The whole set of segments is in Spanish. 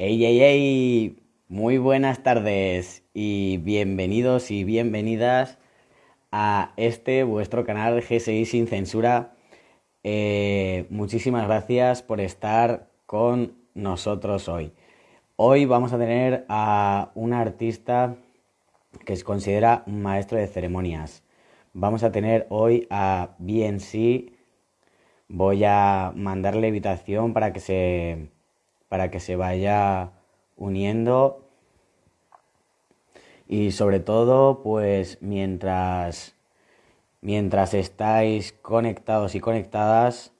Hey, hey, hey, muy buenas tardes y bienvenidos y bienvenidas a este vuestro canal GSI sin censura. Eh, muchísimas gracias por estar con nosotros hoy. Hoy vamos a tener a un artista que se considera un maestro de ceremonias. Vamos a tener hoy a BNC. Voy a mandarle invitación para que se para que se vaya uniendo. Y sobre todo pues mientras mientras estáis conectados y conectadas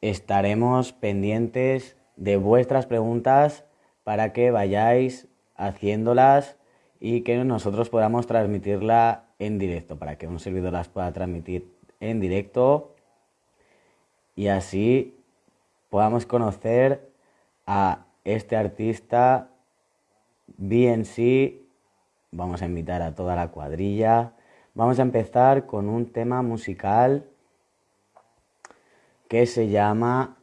estaremos pendientes de vuestras preguntas para que vayáis haciéndolas y que nosotros podamos transmitirla en directo, para que un servidor las pueda transmitir en directo. Y así podamos conocer a este artista BNC. Vamos a invitar a toda la cuadrilla. Vamos a empezar con un tema musical que se llama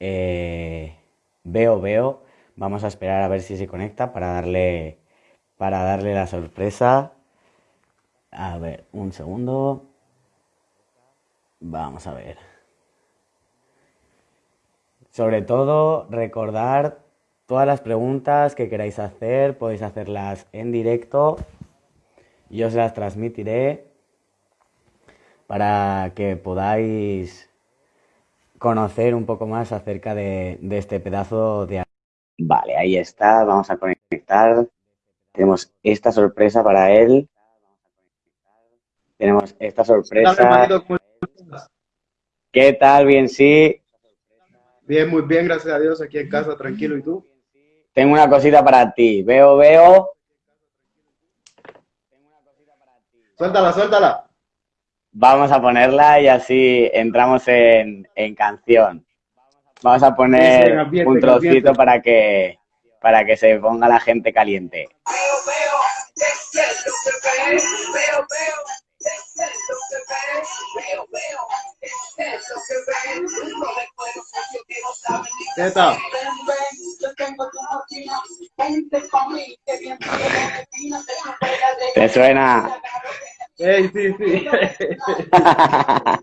eh, Veo Veo. Vamos a esperar a ver si se conecta para darle, para darle la sorpresa. A ver, un segundo. Vamos a ver. Sobre todo, recordar todas las preguntas que queráis hacer, podéis hacerlas en directo. Yo se las transmitiré para que podáis conocer un poco más acerca de, este pedazo de... Vale, ahí está, vamos a conectar. Tenemos esta sorpresa para él. Tenemos esta sorpresa. ¿Qué tal? Bien, sí. Bien, muy bien, gracias a Dios, aquí en casa, tranquilo. ¿Y tú? Tengo una cosita para ti. Veo, veo. Suéltala, suéltala. Vamos a ponerla y así entramos en, canción. Vamos a poner un trocito para que, para que se ponga la gente caliente. ¿Qué tal? ¿Te suena? Sí, sí, sí.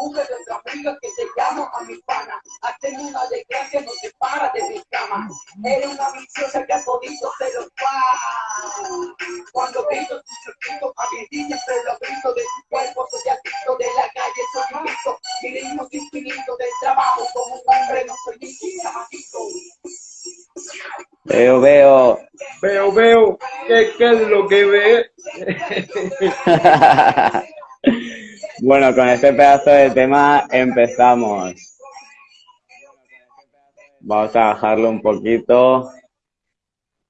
se público de gana, mujer de otra amiga que te llamo a mi pana, hazte una desgracia, no te para de mi cama, eres una viciosa que ha podido se lo va, cuando grito tu circuito, a mi niña se lo grito de tu cuerpo, soy adicto de la calle, soy infinito, mi ritmo infinito del trabajo, como un hombre no soy ni Veo, veo. Veo, veo. ¿Qué, qué es lo que ve? bueno, con este pedazo de tema empezamos. Vamos a bajarlo un poquito.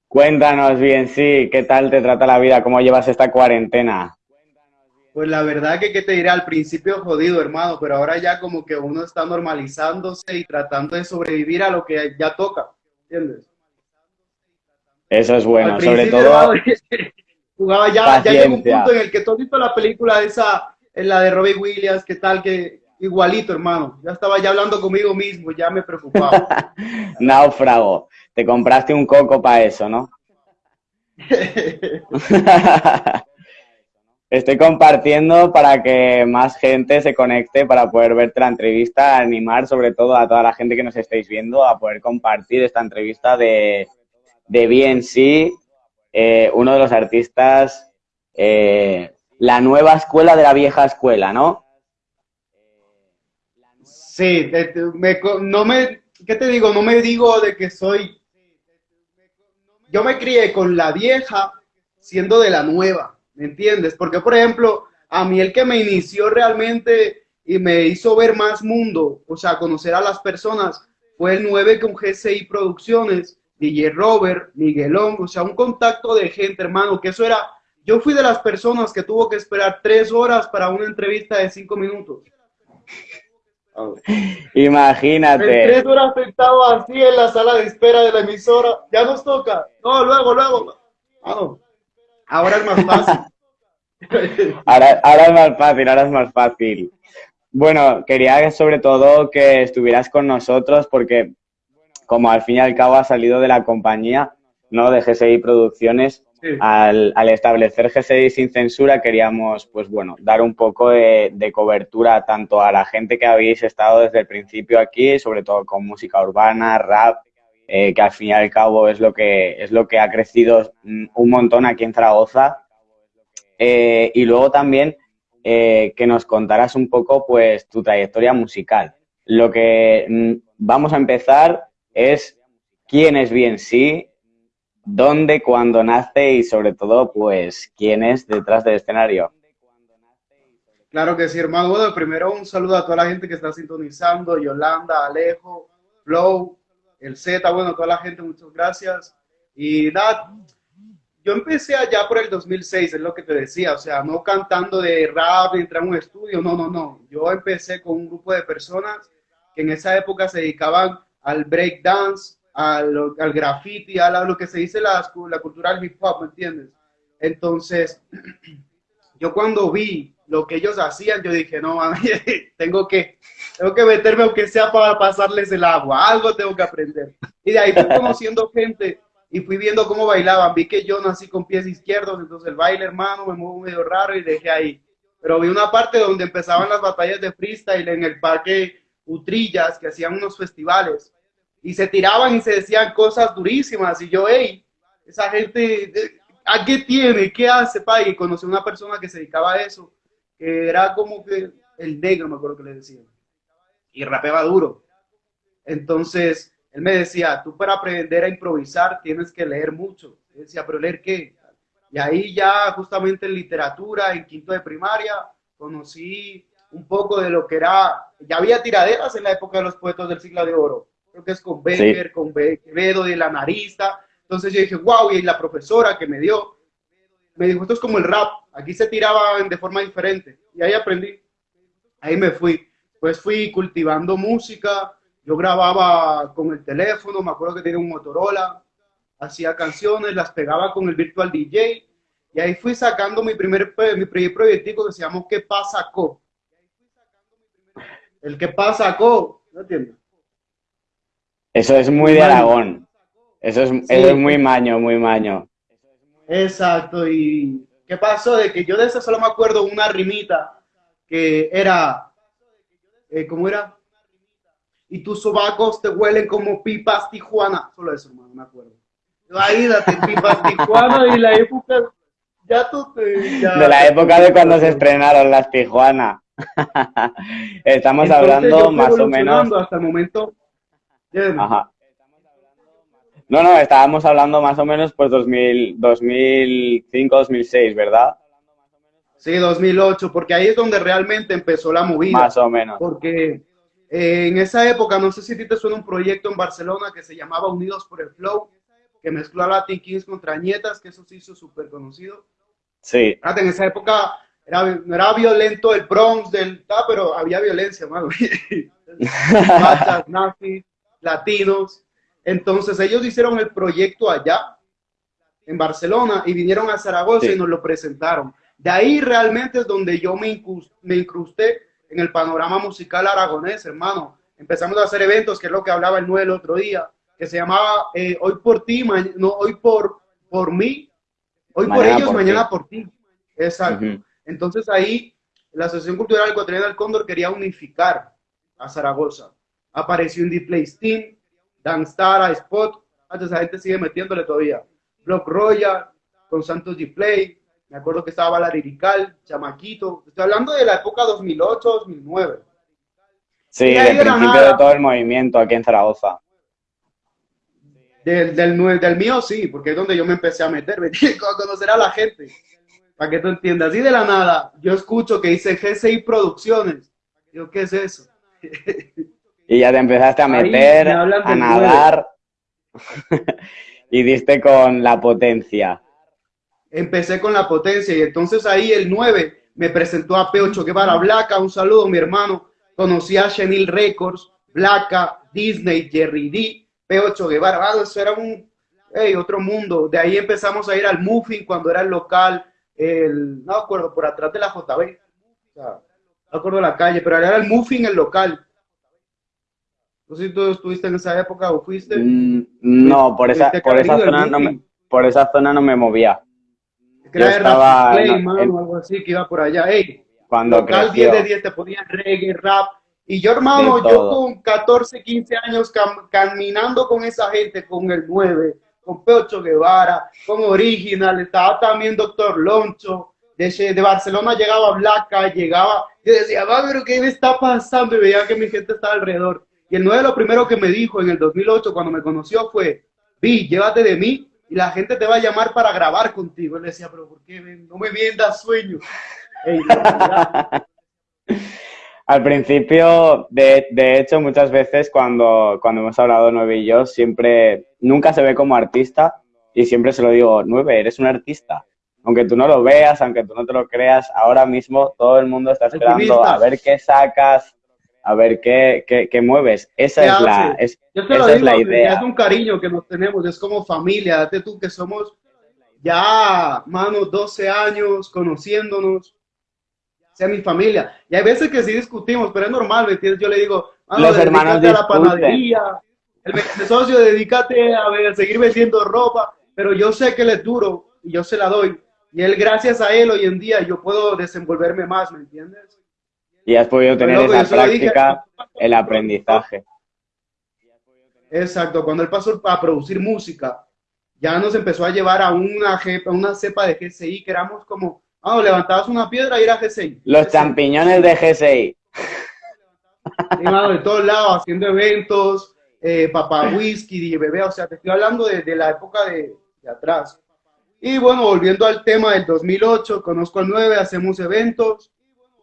Cuéntanos bien, sí, ¿qué tal te trata la vida? ¿Cómo llevas esta cuarentena? Pues la verdad que, ¿qué te diré? Al principio jodido, hermano, pero ahora ya como que uno está normalizándose y tratando de sobrevivir a lo que ya toca, ¿entiendes? Eso es bueno, sobre todo... jugaba ya, ya llegó un punto en el que todo visto la película esa, la de Robbie Williams, ¿qué tal? Que igualito, hermano. Ya estaba ya hablando conmigo mismo, ya me preocupaba. Náufrago. Te compraste un coco para eso, ¿no? Estoy compartiendo para que más gente se conecte para poder verte la entrevista, animar sobre todo a toda la gente que nos estáis viendo a poder compartir esta entrevista de, de BNC, eh, uno de los artistas, eh, la nueva escuela de la vieja escuela, ¿no? Sí, no me, ¿qué te digo? No me digo de que soy, yo me crié con la vieja siendo de la nueva ¿me entiendes? Porque, por ejemplo, a mí el que me inició realmente y me hizo ver más mundo, o sea, conocer a las personas, fue el 9 con GCI Producciones, DJ Robert, Miguelón, o sea, un contacto de gente, hermano, que eso era, yo fui de las personas que tuvo que esperar tres horas para una entrevista de cinco minutos. Imagínate. Tres horas sentado así en la sala de espera de la emisora. Ya nos toca. No, luego, luego. Ah, Ahora es más fácil. ahora, ahora es más fácil, ahora es más fácil. Bueno, quería sobre todo que estuvieras con nosotros porque como al fin y al cabo ha salido de la compañía, ¿no? De GSI Producciones, al, establecer GSI sin censura queríamos, pues bueno, dar un poco de, cobertura tanto a la gente que habéis estado desde el principio aquí, sobre todo con música urbana, rap, eh, que al fin y al cabo es lo que, es lo que ha crecido un montón aquí en Zaragoza. Eh, y luego también eh, que nos contaras un poco pues tu trayectoria musical. Lo que mm, vamos a empezar es quién es bien sí, dónde, cuándo nace y sobre todo, pues, quién es detrás del escenario. Claro que sí, hermano. Primero un saludo a toda la gente que está sintonizando, Yolanda, Alejo, Flow, el Z, bueno, toda la gente, muchas gracias. Y nada, yo empecé allá por el 2006, es lo que te decía, o sea, no cantando de rap, entrar a un estudio, no, no, no. Yo empecé con un grupo de personas que en esa época se dedicaban al break dance, al, al graffiti, a lo que se dice la, la cultura del hip hop, ¿me entiendes? Entonces, yo cuando vi lo que ellos hacían, yo dije, no, tengo que, tengo que meterme aunque sea para pasarles el agua, algo tengo que aprender. Y de ahí fui conociendo gente y fui viendo cómo bailaban. Vi que yo nací con pies izquierdos, entonces el baile, hermano, me muevo medio raro y dejé ahí. Pero vi una parte donde empezaban las batallas de freestyle en el parque Utrillas, que hacían unos festivales y se tiraban y se decían cosas durísimas. Y yo, hey, esa gente, ¿a qué tiene? ¿Qué hace, pa? Y conocí a una persona que se dedicaba a eso, que era como que el negro, me acuerdo que le decían. Y rapeaba duro. Entonces, él me decía, tú para aprender a improvisar tienes que leer mucho. Decía, pero leer qué? Y ahí ya justamente en literatura, en quinto de primaria, conocí un poco de lo que era, ya había tiraderas en la época de los poetas del siglo de oro creo que es con Becker, con Quevedo de la narista. Entonces yo dije, wow, y la profesora que me dio, me dijo, esto es como el rap, aquí se tiraban de forma diferente. Y ahí aprendí, ahí me fui. Pues fui cultivando música, yo grababa con el teléfono, me acuerdo que tenía un Motorola, hacía canciones, las pegaba con el Virtual DJ, y ahí fui sacando mi primer, mi primer proyectico que se llamó ¿Qué pasa, Co? El ¿Qué pasa, Co? ¿No entiendes? Eso es muy de Aragón. Eso es, es muy maño, muy maño. Exacto. ¿Y qué pasó? De que yo de eso solo me acuerdo una rimita que era, eh, ¿cómo era? Y tus sobacos te huelen como pipas Tijuana. Solo eso, hermano, me acuerdo. Ahí date pipas Tijuana y la época, ya tú te... de la época de cuando se estrenaron las Tijuana. Estamos hablando más o menos... Hasta el momento Ajá. No, no, estábamos hablando más o menos pues 2000, 2005, 2006, ¿verdad? Sí, 2008, porque ahí es donde realmente empezó la movida. Más o menos. Porque eh, en esa época, no sé si a ti te suena un proyecto en Barcelona que se llamaba Unidos por el Flow, que mezcló a Latin Kings contra Nietas, que eso se hizo súper conocido. Sí. En esa época era, no era violento el Bronx, del, pero había violencia, mano. Machas, nazis, latinos. Entonces ellos hicieron el proyecto allá, en Barcelona, y vinieron a Zaragoza y nos lo presentaron. De ahí realmente es donde yo me, me incrusté en el panorama musical aragonés, hermano. Empezamos a hacer eventos, que es lo que hablaba el Noel el otro día, que se llamaba eh, Hoy por ti, no, hoy por, por mí, hoy por ellos, mañana por ti. Exacto. Entonces ahí la Asociación Cultural Ecuatoriana del Cóndor quería unificar a Zaragoza apareció Indie Play Steam, Danstar, Spot, antes esa gente sigue metiéndole todavía. Block Royal, con Santos G-Play, me acuerdo que estaba la Lirical, Chamaquito, estoy hablando de la época 2008-2009. Sí, del principio de todo el movimiento aquí en Zaragoza. Del, del, del, mío sí, porque es donde yo me empecé a meter, a conocer a la gente, para que tú entiendas. Y de la nada, yo escucho que dice GCI Producciones. Digo, ¿qué es eso? Y ya te empezaste a meter, a nadar y diste con la potencia. Empecé con la potencia y entonces ahí el 9 me presentó a P8 Guevara Blaca, un saludo mi hermano, conocí a Chenil Records, Blacka, Disney, Jerry D, P8 Guevara, ah, eso era un, otro mundo. De ahí empezamos a ir al Muffin cuando era el local, el, no me acuerdo, por atrás de la JB, o sea, no me acuerdo la calle, pero era el Muffin el local. No sé si tú estuviste en esa época o fuiste. Mm, no, por esa, por esa zona no me, por esa zona no me movía. Que era estaba Play, mano, algo así, que iba por allá. Ey, cuando local 10 de 10 te ponían reggae, rap. Y yo, hermano, yo con 14, 15 años caminando con esa gente, con el 9, con Peocho Guevara, con Original, estaba también Doctor Loncho, de, de Barcelona llegaba Blanca, llegaba, yo decía, va, pero ¿qué me está pasando? Y veía que mi gente estaba alrededor. Y el 9 lo primero que me dijo en el 2008 cuando me conoció fue, Vi, llévate de mí y la gente te va a llamar para grabar contigo. Él decía, pero ¿por qué no me viendas sueño? Al principio, de, de, hecho, muchas veces cuando, cuando hemos hablado Nueve y yo, siempre, nunca se ve como artista y siempre se lo digo, Nueve, eres un artista. Aunque tú no lo veas, aunque tú no te lo creas, ahora mismo todo el mundo está esperando a ver qué sacas, a ver qué, qué, qué mueves. Esa es la, es, esa es la idea. Es un cariño que nos tenemos, es como familia. Date tú que somos ya, mano, 12 años conociéndonos, sea mi familia. Y hay veces que sí discutimos, pero es normal, ¿me entiendes? Yo le digo, mano, Los hermanos a la panadería, el, socio, dedícate a, ver, a seguir vendiendo ropa, pero yo sé que él es duro y yo se la doy. Y él, gracias a él, hoy en día yo puedo desenvolverme más, ¿me entiendes? Y has podido tener esa práctica, el aprendizaje. Exacto, cuando él pasó a producir música, ya nos empezó a llevar a una, una cepa de GCI que éramos como, ah, levantabas una piedra y era GCI. Los champiñones de GCI. de todos lados, haciendo eventos, eh, papá whisky, bebé, o sea, te estoy hablando de, la época de, de, atrás. Y bueno, volviendo al tema del 2008, conozco al 9, hacemos eventos,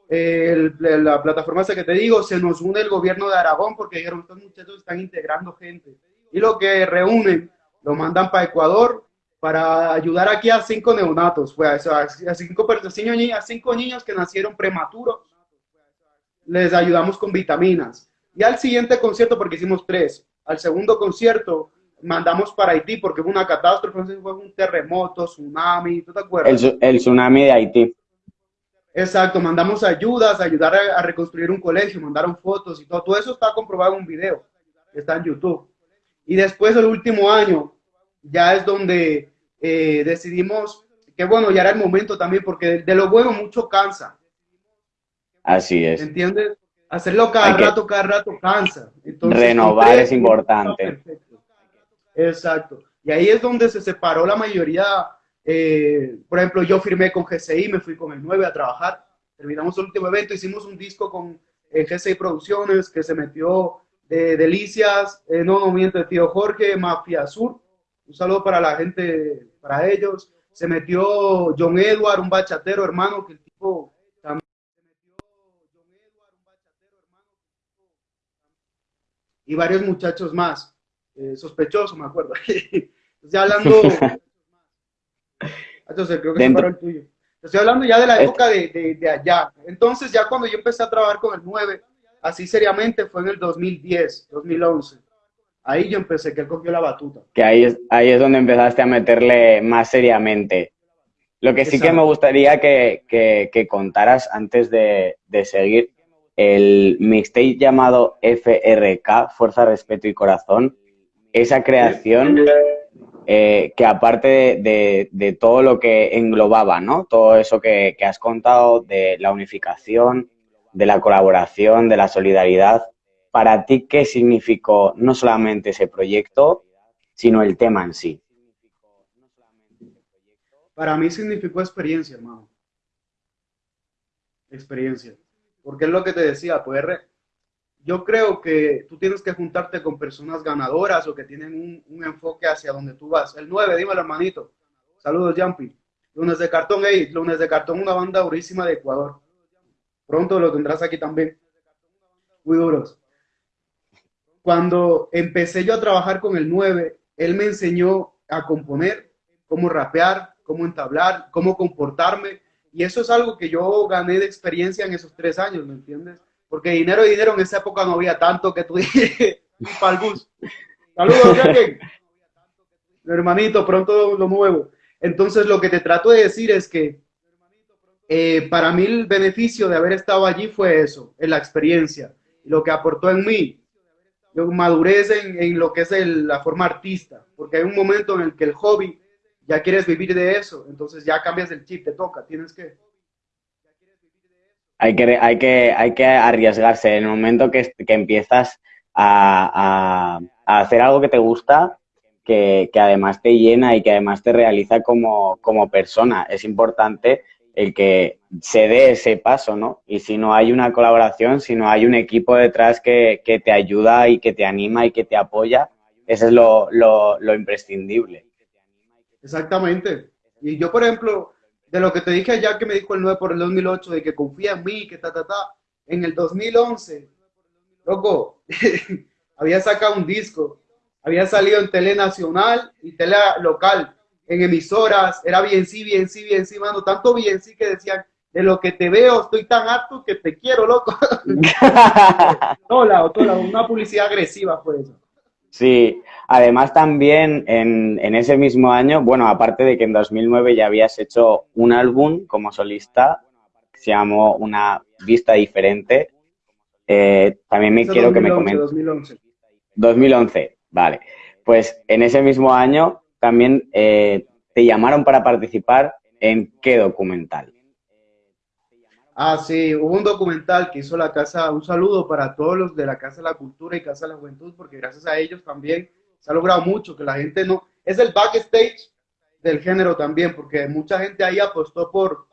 la plataforma esa que te digo, se nos une el gobierno de Aragón porque dijeron, estos muchachos están integrando gente. Y lo que reúnen, lo mandan para Ecuador para ayudar aquí a cinco neonatos, fue a, cinco, a cinco niños que nacieron prematuros. Les ayudamos con vitaminas. Y al siguiente concierto, porque hicimos tres, al segundo concierto mandamos para Haití porque fue una catástrofe, fue un terremoto, tsunami, ¿tú te acuerdas? El, el tsunami de Haití. Exacto, mandamos ayudas, ayudar a, reconstruir un colegio, mandaron fotos y todo. Todo eso está comprobado en un video está en YouTube. Y después, el último año, ya es donde eh, decidimos que, bueno, ya era el momento también, porque de, lo bueno mucho cansa. Así es. ¿Entiendes? Hacerlo cada rato, cada rato cansa. renovar es importante. Exacto. Y ahí es donde se separó la mayoría eh, por ejemplo, yo firmé con GCI, me fui con el 9 a trabajar, terminamos el último evento, hicimos un disco con eh, GCI Producciones que se metió de Delicias, eh, No No Miento de Tío Jorge, Mafia Sur, un saludo para la gente, para ellos, se metió John Edward, un bachatero hermano, que el tipo también y varios muchachos más, eh, sospechosos me acuerdo, ya hablando Entonces, creo que se paró el tuyo. Estoy hablando ya de la época de, de, allá. Entonces, ya cuando yo empecé a trabajar con el 9, así seriamente, fue en el 2010, 2011. Ahí yo empecé, que él cogió la batuta. Que ahí es, ahí es donde empezaste a meterle más seriamente. Lo que sí que me gustaría que, que, que contaras antes de, de, seguir, el mixtape llamado FRK, Fuerza, Respeto y Corazón, esa creación eh, que aparte de, todo lo que englobaba, ¿no? Todo eso que, has contado de la unificación, de la colaboración, de la solidaridad, para ti, ¿qué significó no solamente ese proyecto, sino el tema en sí? Para mí significó experiencia, hermano. Experiencia. Porque es lo que te decía, poder yo creo que tú tienes que juntarte con personas ganadoras o que tienen un, enfoque hacia donde tú vas. El 9, dímelo, hermanito. Saludos, Jumpy. Lunes de Cartón, hey, Lunes de Cartón, una banda durísima de Ecuador. Pronto lo tendrás aquí también. Muy duros. Cuando empecé yo a trabajar con el 9, él me enseñó a componer, cómo rapear, cómo entablar, cómo comportarme. Y eso es algo que yo gané de experiencia en esos tres años, ¿me entiendes? Porque dinero y dinero en esa época no había tanto que tú dije, para el bus. Saludos, Jackie. Hermanito, pronto lo nuevo. Entonces, lo que te trato de decir es que eh, para mí el beneficio de haber estado allí fue eso, en la experiencia, lo que aportó en mí, yo madurez en, en lo que es la forma artista, porque hay un momento en el que el hobby ya quieres vivir de eso, entonces ya cambias el chip, te toca, tienes que... Hay que, hay que, hay que arriesgarse. En el momento que, que empiezas a, a, hacer algo que te gusta, que, que, además te llena y que además te realiza como, como persona, es importante el que se dé ese paso, ¿no? Y si no hay una colaboración, si no hay un equipo detrás que, que te ayuda y que te anima y que te apoya, eso es lo, lo, lo imprescindible. Exactamente. Y yo, por ejemplo, de lo que te dije allá que me dijo el 9 por el 2008, de que confía en mí, que ta, ta, ta, en el 2011, loco, había sacado un disco, había salido en tele nacional y tele local, en emisoras, era bien sí, bien sí, bien sí, mano, tanto bien sí que decían, de lo que te veo, estoy tan harto que te quiero, loco. Hola, toda una publicidad agresiva fue eso. Sí, además también en, en, ese mismo año, bueno, aparte de que en 2009 ya habías hecho un álbum como solista, que se llamó Una Vista Diferente, eh, también me quiero 2011, que me comentes. 2011. 2011, vale. Pues en ese mismo año también eh, te llamaron para participar en qué documental. Ah, sí, hubo un documental que hizo la Casa, un saludo para todos los de la Casa de la Cultura y Casa de la Juventud, porque gracias a ellos también se ha logrado mucho, que la gente no, es el backstage del género también, porque mucha gente ahí apostó por,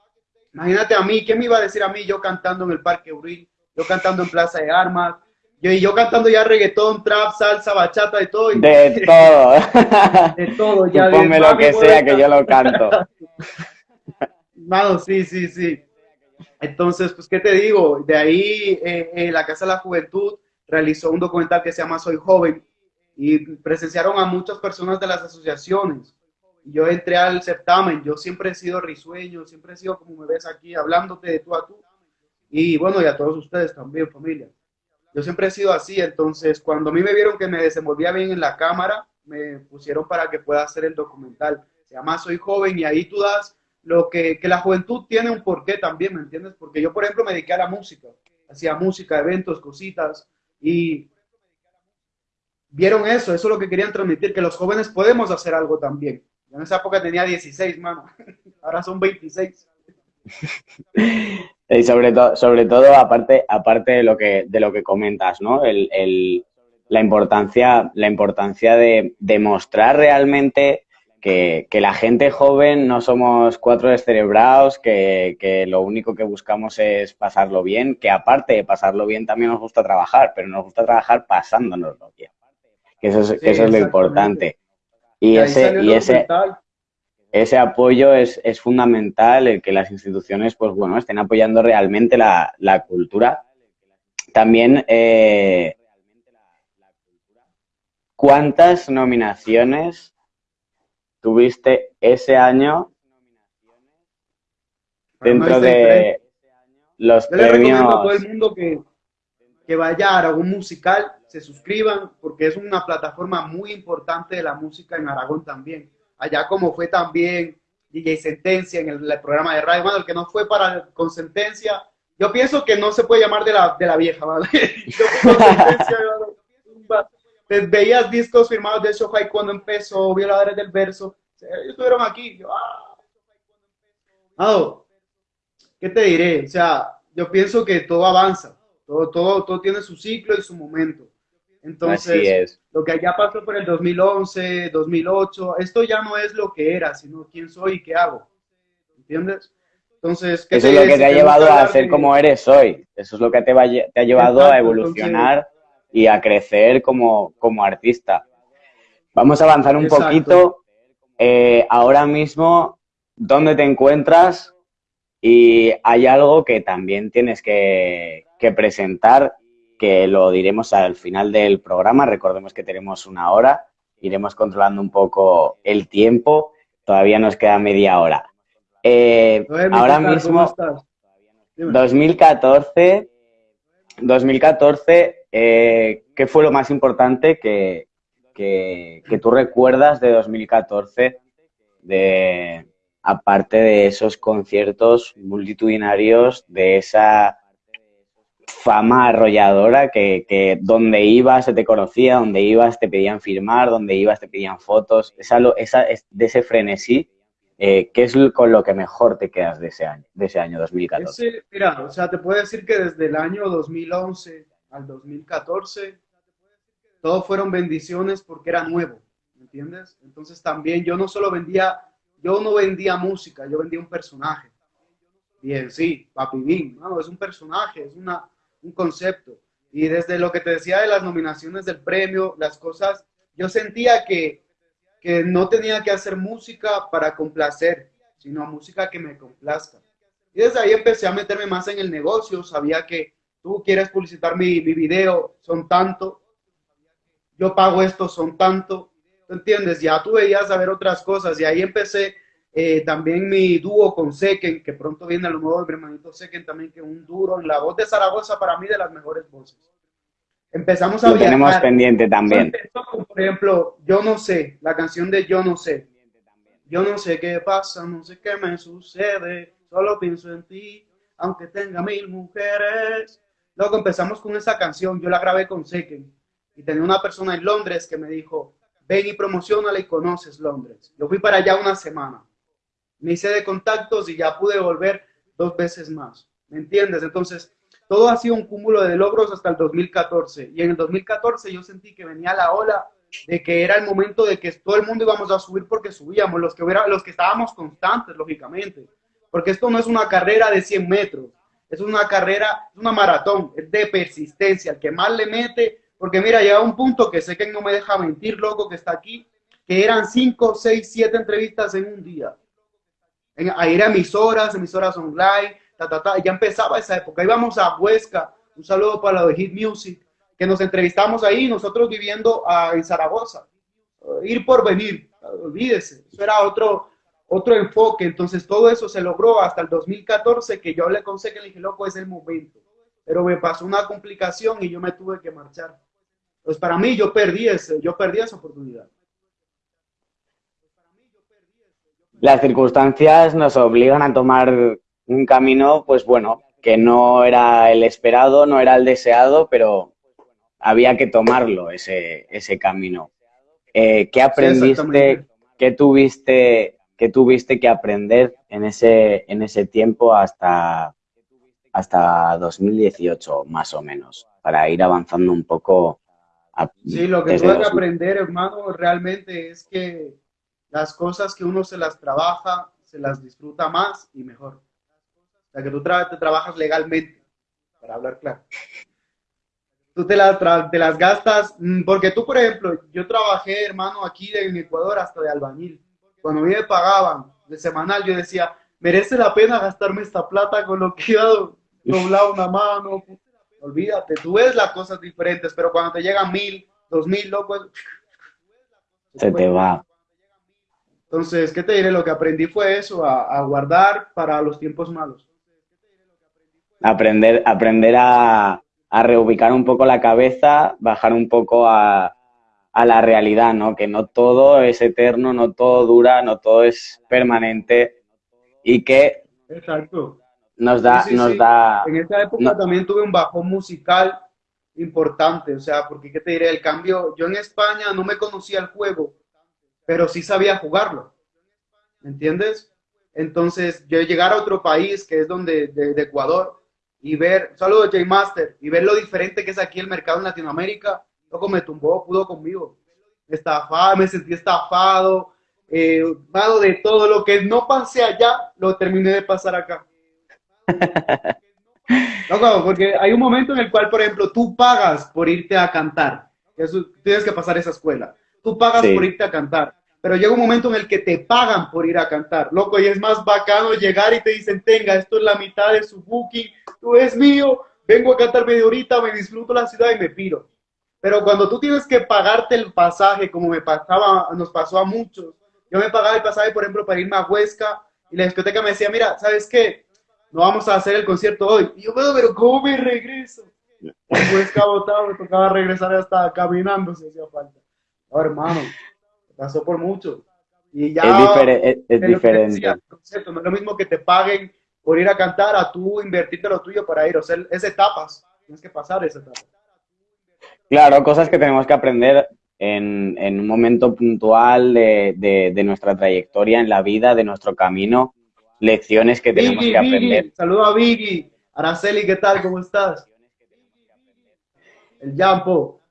imagínate a mí, ¿qué me iba a decir a mí yo cantando en el Parque Uril, yo cantando en Plaza de Armas, yo, y yo cantando ya reggaetón, trap, salsa, bachata y todo. Y, De todo. de todo, ya. Tú ponme de- lo que sea, que yo lo canto. Mano, sí, sí, sí. Entonces, pues, ¿qué te digo? De ahí, eh, eh, la Casa de la Juventud realizó un documental que se llama Soy Joven y presenciaron a muchas personas de las asociaciones. Yo entré al certamen, yo siempre he sido risueño, siempre he sido como me ves aquí, hablándote de tú a tú. Y bueno, y a todos ustedes también, familia. Yo siempre he sido así, entonces cuando a mí me vieron que me desenvolvía bien en la cámara, me pusieron para que pueda hacer el documental. Se llama Soy Joven y ahí tú das lo que, que la juventud tiene un porqué también, ¿me entiendes? Porque yo, por ejemplo, me dediqué a la música, hacía música, eventos, cositas, y vieron eso, eso es lo que querían transmitir, que los jóvenes podemos hacer algo también. Yo en esa época tenía 16, mano, ahora son 26. Y sobre, todo sobre todo, aparte, aparte de, lo que, de lo que comentas, ¿no? El, el, la importancia, la importancia de demostrar realmente que, que, la gente joven no somos cuatro descerebrados, que, que, lo único que buscamos es pasarlo bien, que aparte de pasarlo bien también nos gusta trabajar, pero nos gusta trabajar pasándonoslo bien. Que eso es, Sí, que eso es lo importante. Y, ese, y ese, ese apoyo es, es fundamental, el que las instituciones, pues bueno, estén apoyando realmente la, la cultura. También, eh, ¿cuántas nominaciones tuviste ese año dentro de los Yo le recomiendo a todo premios? el mundo que, que vaya a Aragón Musical, se suscriban, porque es una plataforma muy importante de la música en Aragón también. Allá como fue también DJ Sentencia en el, el programa de radio, bueno, el que no fue para con Sentencia, yo pienso que no se puede llamar de la, de la vieja, ¿vale? Yo con Sentencia, ¿vale? Pues veías discos firmados de Shohai cuando empezó, Violadores del Verso, ellos estuvieron aquí, yo, ah. Ado, ¿qué te diré? O sea, yo pienso que todo avanza, todo, todo, todo tiene su ciclo y su momento. Entonces, es. lo que allá pasó por el 2011, 2008, esto ya no es lo que era, sino quién soy y qué hago. ¿Entiendes? Entonces, ¿qué Eso es lo que te ha llevado a ser como eres hoy. Eso es lo que te, va, a te ha llevado a Exacto, evolucionar y a crecer como, como artista. Vamos a avanzar un Exacto. poquito. Eh, ahora mismo, ¿dónde te encuentras? Y hay algo que también tienes que, que presentar, que lo diremos al final del programa. Recordemos que tenemos una hora. Iremos controlando un poco el tiempo. Todavía nos queda media hora. Eh, ahora mismo... ¿cómo estás? Dime. 2014 2014, eh, ¿qué fue lo más importante que, que, que tú recuerdas de 2014? De, aparte de esos conciertos multitudinarios, de esa fama arrolladora que, que, donde ibas se te conocía, donde ibas te pedían firmar, donde ibas te pedían fotos, esa, esa, de ese frenesí, eh, ¿qué es con lo que mejor te quedas de ese año, de ese año 2014? Ese, mira, o sea, te puedo decir que desde el año 2011 al 2014, todo fueron bendiciones porque era nuevo, ¿me entiendes? Entonces también yo no solo vendía yo no vendía música, yo vendía un personaje. Bien, sí, Papi no, es un personaje, es una, un concepto. Y desde lo que te decía de las nominaciones del premio, las cosas, yo sentía que, que no tenía que hacer música para complacer, sino música que me complazca. Y desde ahí empecé a meterme más en el negocio, sabía que tú quieres publicitar mi, mi video, son tanto, yo pago esto, son tanto, entiendes? Ya tú veías a ver otras cosas y ahí empecé eh, también mi dúo con Seken, que pronto viene lo nuevo, mi hermanito Seken también, que es un duro en la voz de Zaragoza, para mí de las mejores voces. Empezamos a Lo tenemos pendiente también. Por ejemplo, Yo no sé, la canción de Yo no sé. Yo no sé qué pasa, no sé qué me sucede, solo pienso en ti, aunque tenga mil mujeres. Luego empezamos con esa canción, yo la grabé con Seken y tenía una persona en Londres que me dijo, ven y promocionala y conoces Londres. Yo fui para allá una semana. Me hice de contactos y ya pude volver dos veces más. ¿Me entiendes? Entonces, todo ha sido un cúmulo de logros hasta el 2014. Y en el 2014 yo sentí que venía la ola de que era el momento de que todo el mundo íbamos a subir porque subíamos, los que, hubiera, los que estábamos constantes, lógicamente. Porque esto no es una carrera de 100 metros, es una carrera, es una maratón, es de persistencia. El que más le mete, porque mira, llega un punto que sé que no me deja mentir, loco, que está aquí, que eran 5, 6, 7 entrevistas en un día. En, a ir a emisoras, emisoras online, ta, ta, ta. Ya empezaba esa época. Íbamos a Huesca, un saludo para la de Hit Music, que nos entrevistamos ahí, nosotros viviendo uh, en Zaragoza. Ir por venir, olvídese, eso era otro, otro enfoque. Entonces todo eso se logró hasta el 2014, que yo hablé con Seque y le dije, loco, es el momento. Pero me pasó una complicación y yo me tuve que marchar. Pues para mí yo perdí, ese, yo perdí esa oportunidad. Las circunstancias nos obligan a tomar un camino, pues bueno, que no era el esperado, no era el deseado, pero había que tomarlo, ese, ese camino. Eh, ¿Qué aprendiste, sí, qué tuviste, qué tuviste que aprender en ese, en ese tiempo hasta, hasta 2018, más o menos, para ir avanzando un poco Sí, lo que tuve que aprender, hermano, realmente es que las cosas que uno se las trabaja, se las disfruta más y mejor. O sea, que tú tra te trabajas legalmente, para hablar claro. Tú te, la te las gastas, mm, porque tú, por ejemplo, yo trabajé, hermano, aquí en Ecuador hasta de albañil. Cuando a mí me pagaban de semanal, yo decía, merece la pena gastarme esta plata con lo que iba doblado una mano, Olvídate, tú ves las cosas diferentes, pero cuando te llegan mil, dos mil, loco, se te va. Entonces, ¿qué te diré? Lo que aprendí fue eso, a, a guardar para los tiempos malos. Aprender, aprender a, a, reubicar un poco la cabeza, bajar un poco a, a la realidad, ¿no? Que no todo es eterno, no todo dura, no todo es permanente y que Exacto nos da, sí, sí, nos sí. da. En esa época no. también tuve un bajón musical importante, o sea, porque qué te diré, el cambio, yo en España no me conocía el juego, pero sí sabía jugarlo, ¿me entiendes? Entonces, yo llegar a otro país, que es donde, de, de Ecuador, y ver, saludos J Master, y ver lo diferente que es aquí el mercado en Latinoamérica, loco, me tumbó, pudo conmigo, estafado, me sentí estafado, eh, de todo lo que no pasé allá, lo terminé de pasar acá. No, porque hay un momento en el cual, por ejemplo, tú pagas por irte a cantar. Eso, tienes que pasar esa escuela. Tú pagas sí. por irte a cantar. Pero llega un momento en el que te pagan por ir a cantar. Loco, y es más bacano llegar y te dicen, tenga, esto es la mitad de su booking, tú es mío, vengo a cantar media horita, me disfruto la ciudad y me piro. Pero cuando tú tienes que pagarte el pasaje, como me pasaba, nos pasó a muchos, yo me pagaba el pasaje, por ejemplo, para irme a Huesca, y la discoteca me decía, mira, ¿sabes qué? no vamos a hacer el concierto hoy. Y yo, pero ¿cómo me regreso? Que botado me tocaba regresar hasta caminando si hacía falta. No, hermano, pasó por mucho. Y ya es, difere- es- diferente. decía, el concepto, no es lo mismo que te paguen por ir a cantar a tú invertirte lo tuyo para ir. O sea, es etapas. Tienes que pasar esa etapa. Claro, cosas que tenemos que aprender en, en un momento puntual de, de- de nuestra trayectoria en la vida, de nuestro camino, lecciones que tenemos Vicky, que aprender. Vicky, saludo a Vicky. Araceli, ¿qué tal? ¿Cómo estás? El Jampo.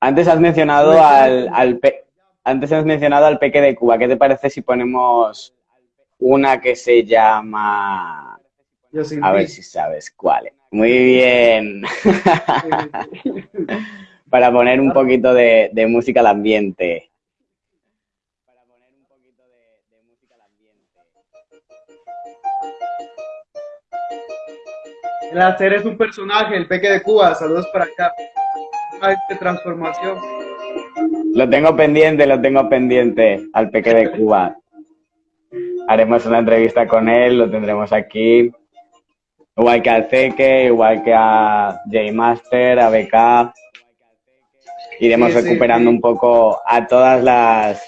Antes has mencionado al, al pe- antes has mencionado al Peque de Cuba. ¿Qué te parece si ponemos una que se llama... Yo A ver si sabes cuál es. Muy bien. Para poner un poquito de, de música al ambiente. Para poner un poquito de, de música al ambiente. El hacer es un personaje, el Peque de Cuba. Saludos para acá. De transformación. Lo tengo pendiente, lo tengo pendiente al Peque de Cuba. Haremos una entrevista con él, lo tendremos aquí. Igual que al Ceque, igual que a J Master, a BK. Iremos Sí, sí, recuperando sí. un poco a todas las,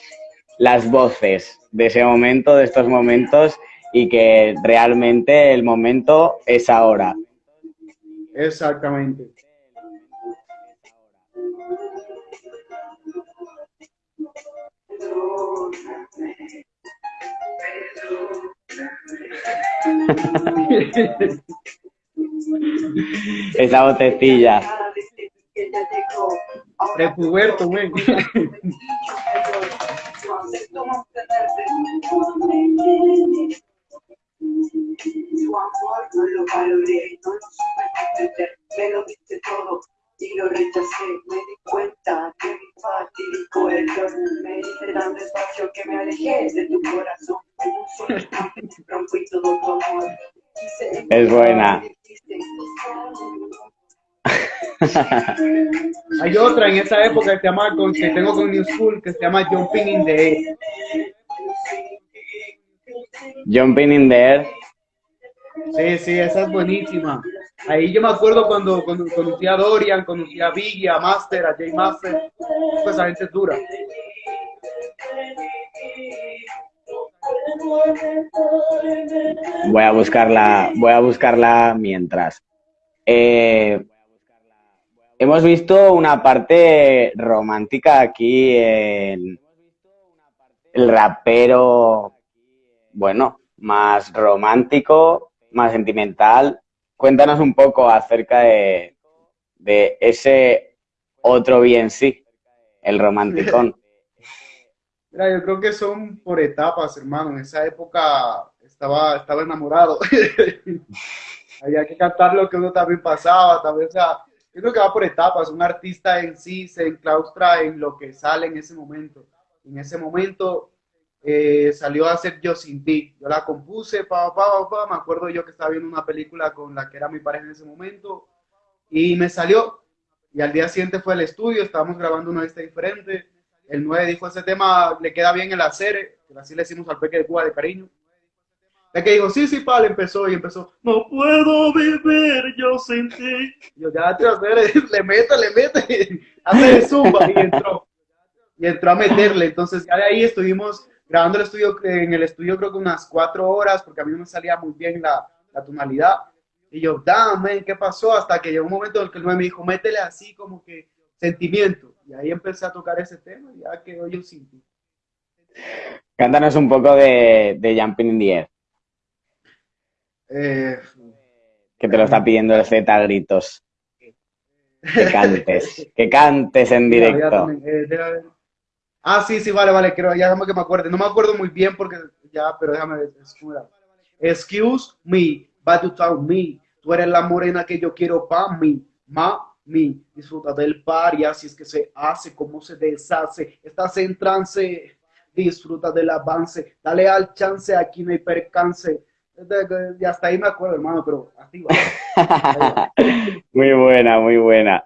las voces de ese momento, de estos momentos, y que realmente el momento es ahora. Exactamente. Esa vocecilla. Prepuberto, güey. Su amor no lo valoré, no lo supe entender, me lo diste todo y lo rechacé. Me di cuenta que mi fatídico error me hice tan despacio que me alejé de tu corazón. Rompí todo tu amor. Es buena. Hay otra en esa época que se llama, con, que tengo con New School, que se llama Jumping in the Air. Jumping in the air. Sí, sí, esa es buenísima. Ahí yo me acuerdo cuando, cuando conocí a Dorian, conocí a Biggie, a Master, a Jay Master. Pues esa gente es dura. Voy a buscarla, voy a buscarla mientras. Eh, hemos visto una parte romántica aquí en el rapero, bueno, más romántico, más sentimental. Cuéntanos un poco acerca de, de ese otro bien sí, el romanticón. Mira, yo creo que son por etapas, hermano. En esa época estaba, estaba enamorado. Había que cantar lo que uno también pasaba, vez, o sea, yo creo que va por etapas. Un artista en sí se enclaustra en lo que sale en ese momento. En ese momento eh, salió a hacer Yo Sin Ti. Yo la compuse, pa, pa, pa, me acuerdo yo que estaba viendo una película con la que era mi pareja en ese momento y me salió. Y al día siguiente fue al estudio, estábamos grabando una lista diferente. El 9 dijo, ese tema le queda bien el hacer, que así le decimos al peque de Cuba de cariño. El que dijo, sí, sí, pal, empezó y empezó, no puedo vivir yo sin ti. Yo, ya, tío, hacer, le mete, le mete, hace zumba y entró. Y entró a meterle. Entonces, ya de ahí estuvimos grabando el estudio, en el estudio creo que unas cuatro horas, porque a mí no me salía muy bien la, la tonalidad. Y yo, dame, ¿qué pasó? Hasta que llegó un momento en el que el 9 me dijo, métele así como que sentimiento. Y ahí empecé a tocar ese tema y ya quedó yo sin ti. Cántanos un poco de, de Jumping in the Air, Eh, que te lo está pidiendo el Z a gritos. Que cantes, que cantes en directo. eh. Ah, sí, sí, vale, vale, creo, ya déjame que me acuerde. No me acuerdo muy bien porque ya, pero déjame ver. Excuse me, but you tell me. Tú eres la morena que yo quiero para mí, mami. Disfruta del par y así es que se hace, como se deshace. Estás en trance, disfruta del avance. Dale al chance, aquí no hay percance. Y hasta ahí me acuerdo, hermano, pero así va. Muy buena, muy buena.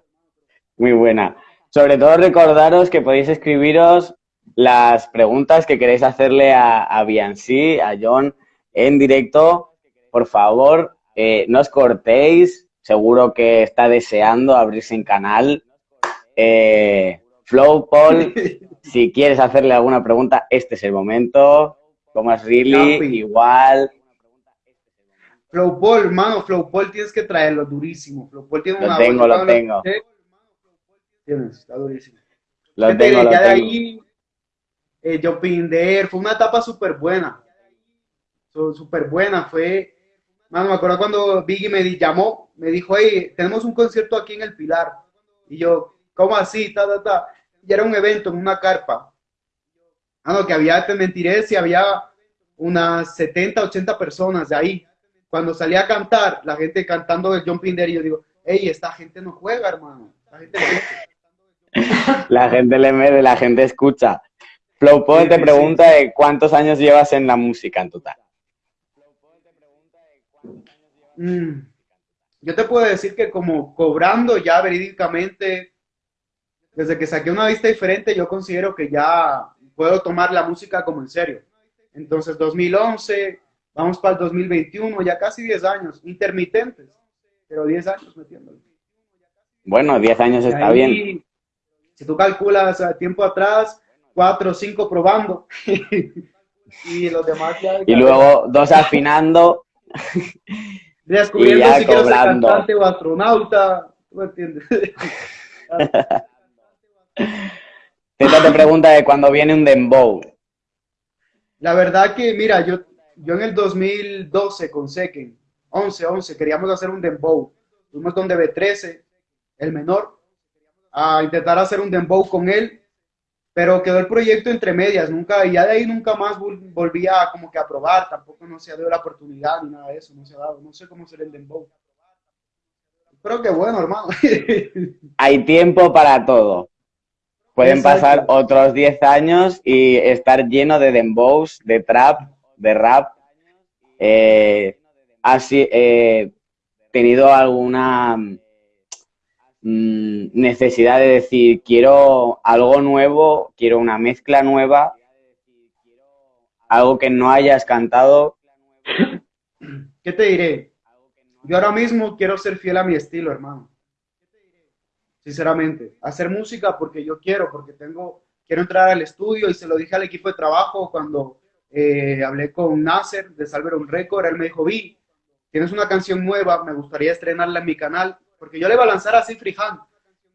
Muy buena. Sobre todo recordaros que podéis escribiros las preguntas que queréis hacerle a, a Biancy, a John, en directo. Por favor, eh, no os cortéis. seguro que está deseando abrirse en canal. Eh, Flow, Paul, si quieres hacerle alguna pregunta, este es el momento. Thomas Really, Capi. igual. Flow Paul, mano, Flow Paul tienes que traerlo durísimo. Flow Paul tiene Lo una tengo, voz, lo tengo. Tienes, está durísimo. Lo Fíjate, tengo, de tengo. ahí, eh, Jumping There, fue una etapa súper buena. Súper buena, fue, mano, me acuerdo cuando Biggie me llamó, me dijo, hey, tenemos un concierto aquí en El Pilar. Y yo, ¿cómo así? Ta, ta, ta. Y era un evento en una carpa. Ah, no, que había, te mentiré, si había unas 70, 80 personas de ahí. Cuando salí a cantar, la gente cantando el Jumping There, y yo digo, hey, esta gente no juega, hermano. Esta gente no juega". La gente le mete, la gente escucha. Flow Sí, te sí, pregunta de cuántos años llevas en la música en total. Mm, Yo te puedo decir que como cobrando ya verídicamente, desde que saqué una vista diferente, yo considero que ya puedo tomar la música como en serio. Entonces, 2011, vamos para el 2021, ya casi 10 años, intermitentes, pero 10 años metiéndole. Bueno, 10 años está ahí, bien. Si tú calculas tiempo atrás, 4 o 5 probando, y los demás ya... Y luego dos afinando. descubriendo y ya si quiero ser cobrando. cantante o astronauta, ¿tú me entiendes? Teta te pregunta de cuándo viene un dembow. La verdad que, mira, yo, yo en el 2012 con Seken, 11, 11, queríamos hacer un dembow. Fuimos donde B13, el menor, a intentar hacer un dembow con él, pero quedó el proyecto entre medias, nunca, y ya de ahí nunca más vol- volví a como que a probar, tampoco no se ha dado la oportunidad ni nada de eso, no se ha dado, no sé cómo será el dembow. Pero que bueno, hermano. Hay tiempo para todo. Pueden Exacto. pasar otros 10 años y estar lleno de dembows, de trap, de rap. Eh, ¿Has eh, tenido alguna mm, necesidad de decir, quiero algo nuevo, quiero una mezcla nueva, algo que no hayas cantado? ¿Qué te diré? Yo ahora mismo quiero ser fiel a mi estilo, hermano. Sinceramente, hacer música porque yo quiero, porque tengo, quiero entrar al estudio y se lo dije al equipo de trabajo cuando eh, hablé con Nasser de Salveron Record, él me dijo, vi, tienes una canción nueva, me gustaría estrenarla en mi canal, porque yo le iba a lanzar así freehand.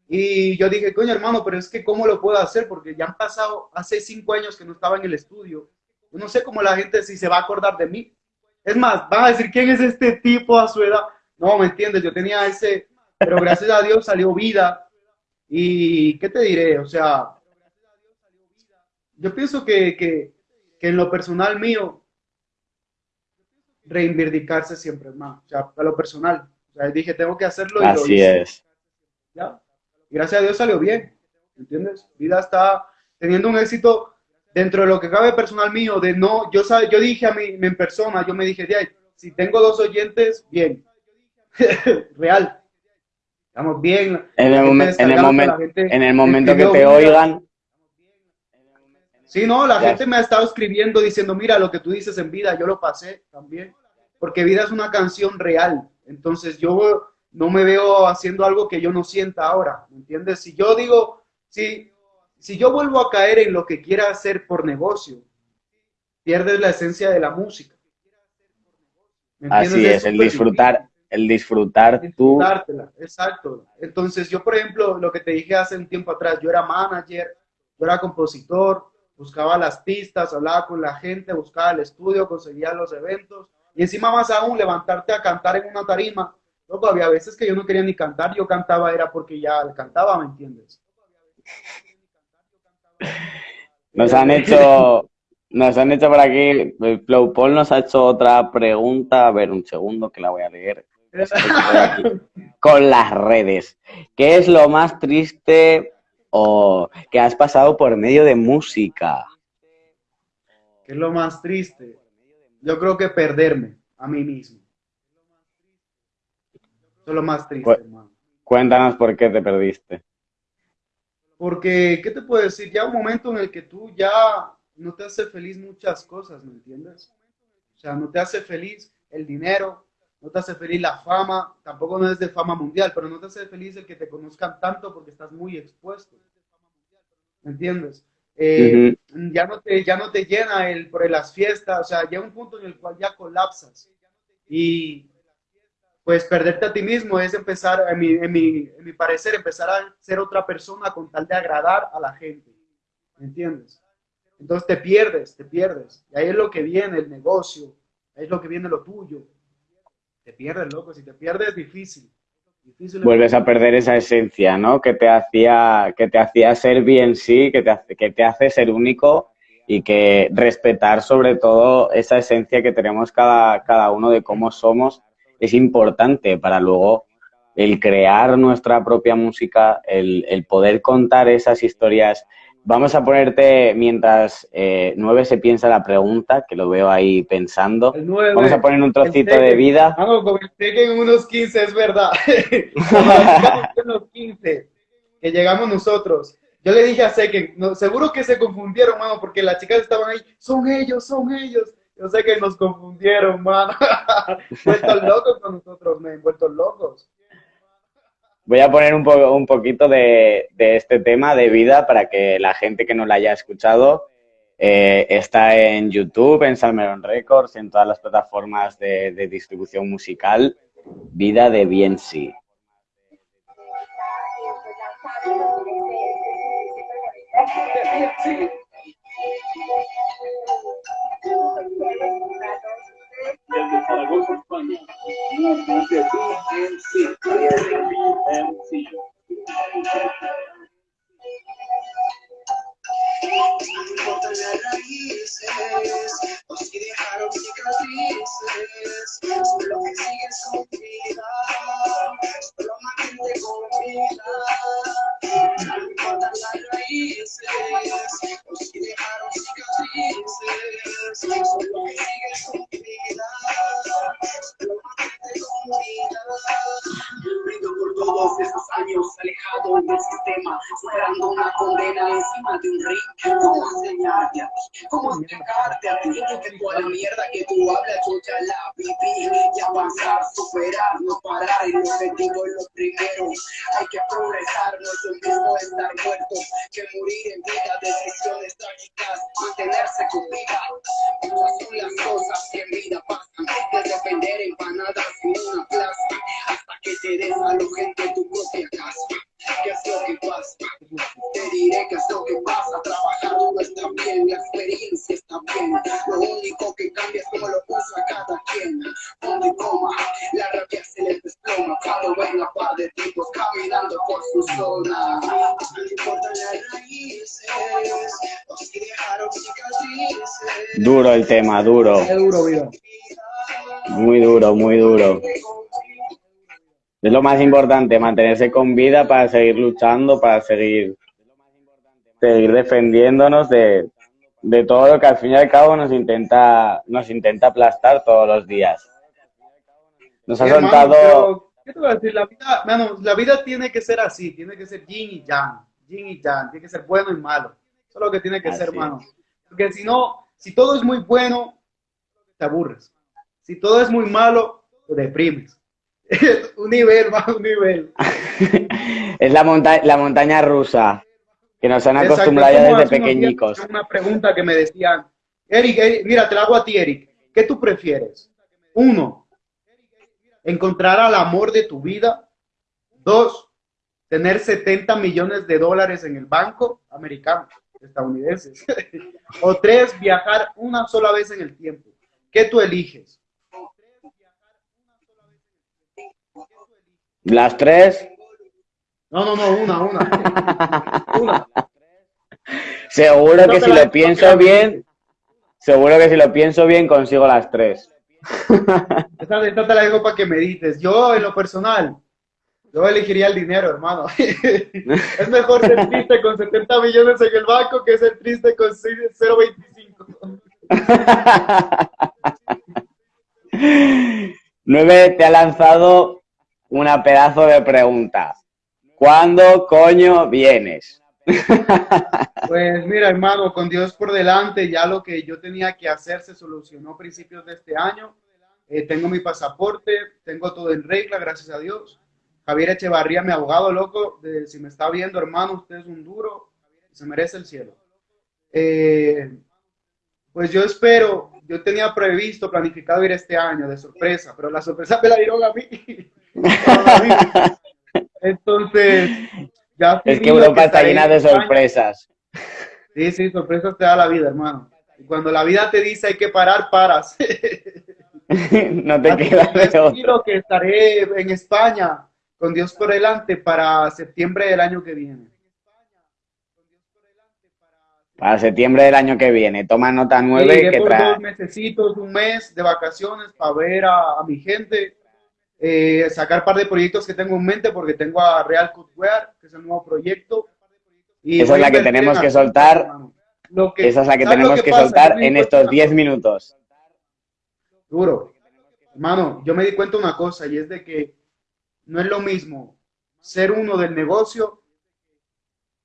Y yo dije, coño hermano, pero es que ¿cómo lo puedo hacer? Porque ya han pasado hace cinco años que no estaba en el estudio. Yo no sé cómo la gente si se va a acordar de mí. Es más, van a decir, ¿quién es este tipo a su edad? No, ¿me entiendes? Yo tenía ese, pero gracias a Dios salió vida. Y, ¿qué te diré? O sea, yo pienso que, que, que en lo personal mío, reivindicarse siempre más. O sea, a lo personal. O sea, dije, tengo que hacerlo y lo Así hice. es. ¿ya? Y gracias a Dios salió bien, ¿entiendes? Vida está teniendo un éxito dentro de lo que cabe personal mío, de no, yo, sabe, yo dije a mí en persona, yo me dije, "Di, si tengo dos oyentes, bien, real, estamos bien. En el, momen- en el, momen- gente en el momento que te oigan, Sí, no, la Ya. gente me ha estado escribiendo diciendo, mira, lo que tú dices en vida, yo lo pasé también, porque vida es una canción real, entonces yo no me veo haciendo algo que yo no sienta ahora, ¿me entiendes? Si yo digo, si, si yo vuelvo a caer en lo que quiera hacer por negocio, pierdes la esencia de la música. ¿Me entiendes? así es, el disfrutar, el disfrutar tú. exacto. Entonces, yo, por ejemplo, lo que te dije hace un tiempo atrás, yo era manager, yo era compositor, buscaba las pistas, hablaba con la gente, buscaba el estudio, conseguía los eventos, y encima más aún, levantarte a cantar en una tarima. Loco, había veces que yo no quería ni cantar, yo cantaba era porque ya cantaba, ¿me entiendes? Nos han hecho, nos han hecho por aquí, Flow Paul nos ha hecho otra pregunta, a ver un segundo que la voy a leer. Con las redes. ¿Qué es lo más triste o que has pasado por medio de música? ¿Qué es lo más triste? Yo creo que perderme a mí mismo. Eso es lo más triste, hermano. Cuéntanos por qué te perdiste. Porque, ¿qué te puedo decir? Ya un momento en el que tú ya no te hace feliz muchas cosas, ¿me entiendes? O sea, no te hace feliz el dinero, no te hace feliz la fama, tampoco no es de fama mundial, pero no te hace feliz el que te conozcan tanto porque estás muy expuesto. ¿Me entiendes? Eh, ya, no te, ya no te llena el, por las fiestas, o sea, llega un punto en el cual ya colapsas. Y pues perderte a ti mismo es empezar, en mi, en mi, en mi parecer, empezar a ser otra persona con tal de agradar a la gente. ¿Me entiendes? Entonces te pierdes, te pierdes. Y ahí es lo que viene el negocio, ahí es lo que viene lo tuyo. Te pierdes, loco. Si te pierdes, es difícil. Vuelves a perder esa esencia, ¿no? Que te hacía, que te hacía ser bien sí, que te, hace, que te hace ser único y que respetar sobre todo esa esencia que tenemos cada, cada uno de cómo somos es importante para luego el crear nuestra propia música, el, el poder contar esas historias Vamos a ponerte, mientras eh, Nueve se piensa la pregunta, que lo veo ahí pensando. Vamos a poner un trocito de vida. Vamos, comenté que en unos 15, es verdad. unos 15, que llegamos nosotros. Yo le dije a Seken, no, seguro que se confundieron, mano, porque las chicas estaban ahí, son ellos, son ellos. Yo sé que nos confundieron, mano. vueltos locos con nosotros, me vueltos locos. Voy a poner un, un poquito de, este tema de vida para que la gente que no la haya escuchado eh, está en YouTube, en Salmeron Records, en todas las plataformas de, de distribución musical. Vida de Bien Sí. Desde Zaragoza, España. BMC, BMC. Las raíces, o si dejaron cicatrices, solo que sigues con vida, solo mantente con vida. Importan las raíces, o si dejaron cicatrices, solo que sigues con vida, solo mantente con vida. Brindo por todos esos años alejado del sistema, superando una condena encima de un ring ¿Cómo enseñarte a ti? ¿Cómo explicarte a ti? Que toda la mierda que tú hablas yo ya la viví y avanzar, superar, no parar el objetivo es lo primero hay que progresar, no es lo mismo estar muerto que morir en vida decisiones trágicas, mantenerse con vida muchas son las cosas que en vida pasan desde vender empanadas en una plaza hasta que te des gente en tu propia casa ¿Qué es lo que pasa? Te diré qué es lo que pasa. Trabajar no está bien, la experiencia está bien. Lo único que cambia es cómo lo usa cada quien. Punto y coma, la rabia se les desploma. Cuando ven a par de tipos caminando por su zona. No importan las raíces, o si dejaron cicatrices. Duro el tema, duro. duro, Muy duro, muy duro. Es lo más importante, mantenerse con vida para seguir luchando, para seguir, seguir defendiéndonos de, de todo lo que al fin y al cabo nos intenta, nos intenta aplastar todos los días. Nos ha soltado... ¿Qué te voy a decir? La vida, la vida tiene que ser así, tiene que ser yin y yang, yin y yang, tiene que ser bueno y malo. Eso es lo que tiene que ser, hermano. Porque si no, si todo es muy bueno, te aburres. Si todo es muy malo, te deprimes. un nivel, más un nivel. es la, monta la montaña rusa, que nos han acostumbrado ya desde pequeñicos. Una pregunta que me decían, Eric, mira, te la hago a ti, Eric. ¿Qué tú prefieres? Uno, encontrar al amor de tu vida. Dos, tener 70 millones de dólares en el banco americano, estadounidenses. o tres, viajar una sola vez en el tiempo. ¿Qué tú eliges? ¿Las tres? No, no, no, una, una. una. Seguro que si lo pienso bien, seguro que si lo pienso bien consigo las tres. Esta, esta te la dejo para que medites. Yo, en lo personal, yo elegiría el dinero, hermano. es mejor ser triste con 70 millones en el banco que ser triste con 0.25. Nueve te ha lanzado una pedazo de pregunta. ¿Cuándo coño vienes? Pues mira, hermano, con Dios por delante, ya lo que yo tenía que hacer se solucionó a principios de este año. eh, tengo mi pasaporte, tengo todo en regla, gracias a Dios. Javier Echevarría, mi abogado loco, de, si me está viendo, hermano, usted es un duro, se merece el cielo. Eh, pues yo espero, yo tenía previsto, planificado ir este año de sorpresa, pero la sorpresa me la dieron a mí. Entonces, ya... Es que Europa está llena de sorpresas. Sí, sí, sorpresas te da la vida, hermano. Y cuando la vida te dice hay que parar, paras. no te quedas de otro. que estaré en España con Dios por delante para septiembre del año que viene. Para septiembre del año que viene. Toma nota nueve. que por dos mesecitos, un mes de vacaciones para ver a, mi gente. Eh, sacar un par de proyectos que tengo en mente porque tengo a Real Cutwear, que es el nuevo proyecto. Y esa es la que tenemos que soltar. esa es la que tenemos que, soltar en estos 10 minutos. Duro. Hermano, yo me di cuenta de una cosa y es de que no es lo mismo ser uno del negocio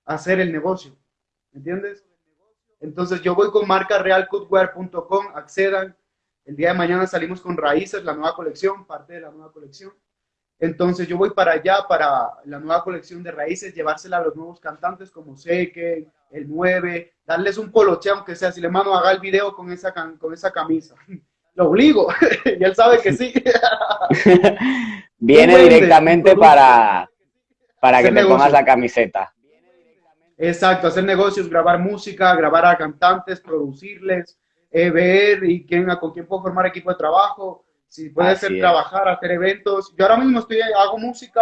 hacer el negocio. ¿Entiendes? Entonces yo voy con marca realcutwear.com, accedan. El día de mañana salimos con Raíces, la nueva colección, parte de la nueva colección. Entonces yo voy para allá, para la nueva colección de Raíces, llevársela a los nuevos cantantes como Seque, el 9, darles un poloche, aunque sea, si le mando haga el video con esa, con esa camisa. Lo obligo, y él sabe que sí. Viene directamente para, para que te pongas la camiseta. Exacto, hacer negocios, grabar música, grabar a cantantes, producirles, eh, ver y quién, con quién puedo formar equipo de trabajo, si puede ser trabajar, hacer eventos. Yo ahora mismo estoy, hago música